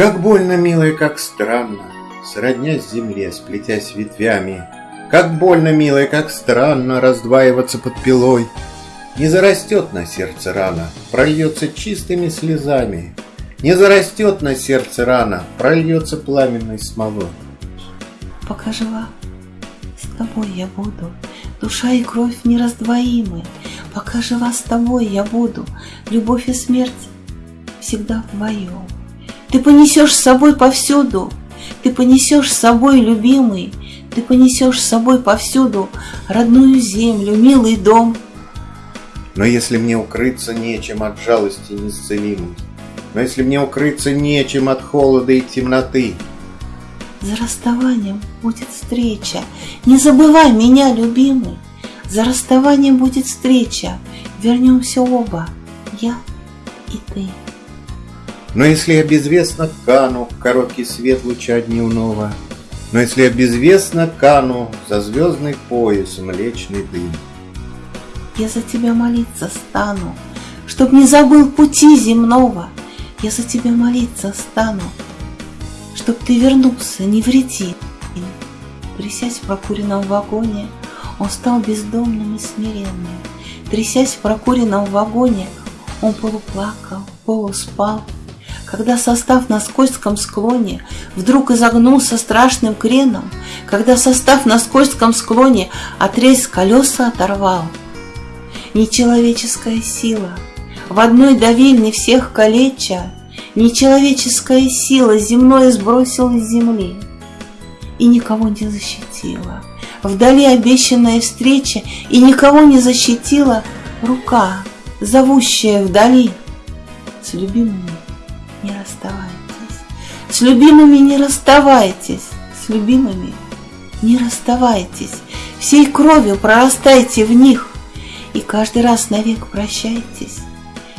Как больно, милая, как странно, Сроднясь земле, сплетясь ветвями, Как больно, милая, как странно Раздваиваться под пилой. Не зарастет на сердце рана, Прольется чистыми слезами, Не зарастет на сердце рана, Прольется пламенной смолой. Пока жива, с тобой я буду, Душа и кровь нераздвоимы, Пока жива с тобой я буду, Любовь и смерть всегда вдвоем. Ты понесешь с собой повсюду, Ты понесешь с собой, любимый, Ты понесешь с собой повсюду Родную землю, милый дом. Но если мне укрыться нечем от жалости неисцелимой, Но если мне укрыться нечем от холода и темноты, За расставанием будет встреча, Не забывай меня, любимый, За расставанием будет встреча, Вернемся оба, я и ты. Но если я безвестно кану В короткий свет луча дневного, Но если я безвестно кану За звездный пояс млечный дым, Я за тебя молиться стану, Чтоб не забыл пути земного. Я за тебя молиться стану, Чтоб ты вернулся невредим. Трясясь в прокуренном вагоне, Он стал бездомным и смиренным. Трясясь в прокуренном вагоне, Он полуплакал, полуспал, когда состав на скользком склоне Вдруг изогнулся страшным креном, Когда состав на скользком склоне Отрезь колеса оторвал. Нечеловеческая сила, В одной давильне всех калеча, Нечеловеческая сила Земное сбросила с земли И никого не защитила. Вдали обещанная встреча И никого не защитила Рука, зовущая вдали С любимыми не расставайтесь. С любимыми не расставайтесь. С любимыми не расставайтесь. Всей кровью прорастайте в них. И каждый раз навек прощайтесь.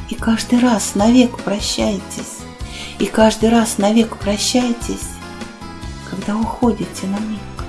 И каждый раз навек прощайтесь. И каждый раз навек прощайтесь, когда уходите на миг.